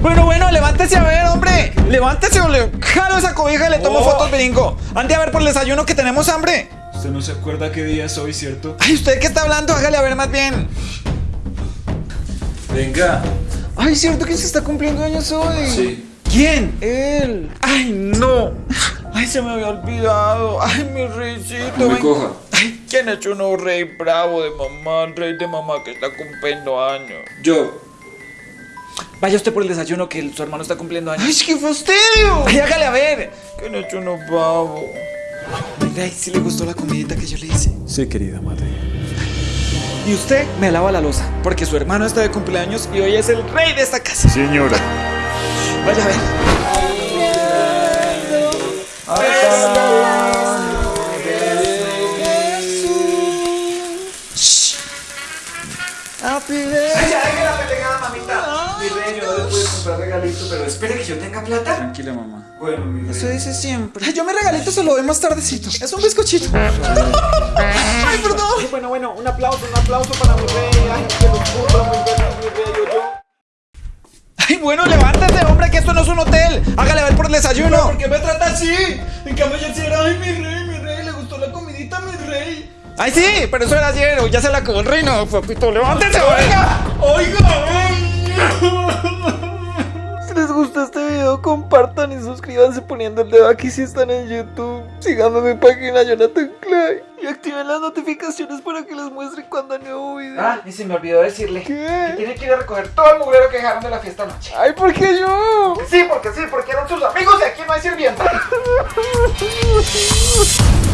Bueno, bueno, levántese a ver, hombre. Levántese o le jalo esa cobija y le tomo Oh. fotos, brinco. Ande a ver por el desayuno que tenemos hambre. Usted no se acuerda qué día es hoy, ¿cierto? Ay, ¿usted qué está hablando? Hágale a ver más bien. Venga. Ay, ¿cierto que se está cumpliendo años hoy? Sí. ¿Quién? Él. Ay, no. Ay, se me había olvidado. Ay, mi reycito. No me ven. coja. Ay, ¿quién ha hecho un rey bravo de mamá? Un rey de mamá que está cumpliendo años. Yo. Vaya usted por el desayuno que su hermano está cumpliendo años. ¡Ay, qué fastidio! Ay, hágale a ver. ¿Quién ha hecho uno bravo? Venga, ¿y si le gustó la comidita que yo le hice? Sí, querida madre. Y usted me lava la losa, porque su hermano está de cumpleaños y hoy es el rey de esta casa. Señora. Vaya a ver. Happy day. Ya deje la pendejada, mamita. Pero espere que yo tenga plata. Tranquila, mamá. Bueno, mi rey. Eso dice siempre. Ay, yo mi regalito se lo doy más tardecito. Es un bizcochito. Ay, perdón. Bueno, bueno, un aplauso, un aplauso para mi rey. Ay, que lo cumpla muy bien, mi rey, yo, yo. Ay, bueno, levántate, hombre, que esto no es un hotel. Hágale ver por el desayuno. ¿Por qué me trata así? En cambio, yo sí era, ay, mi rey, mi rey, le gustó la comidita, mi rey. Ay, sí, pero eso era ayer, ya se la acabó el reino. Papito, levántese, oiga. Oiga. Si suscríbanse poniendo el dedo aquí si están en YouTube. En mi página Jonathan Clay. Y activen las notificaciones para que les muestre cuando nuevo video. Ah, y se me olvidó decirle. ¿Qué? Tiene que ir a recoger todo el mugrero que dejaron de la fiesta anoche. Ay, ¿por qué yo? Sí, porque sí, porque eran sus amigos y aquí no hay sirvienta.